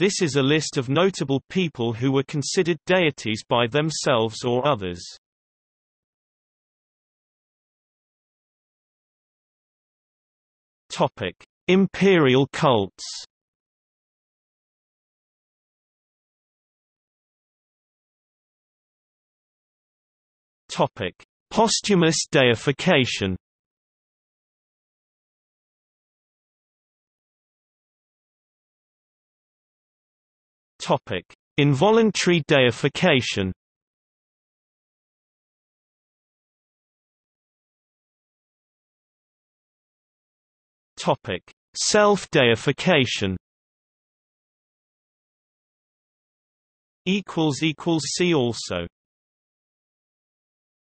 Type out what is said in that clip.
This is a list of notable people who were considered deities by themselves or others. Topic: Imperial cults. Topic: Posthumous deification. Topic: Involuntary deification. Topic: Self-deification. Equals equals see also.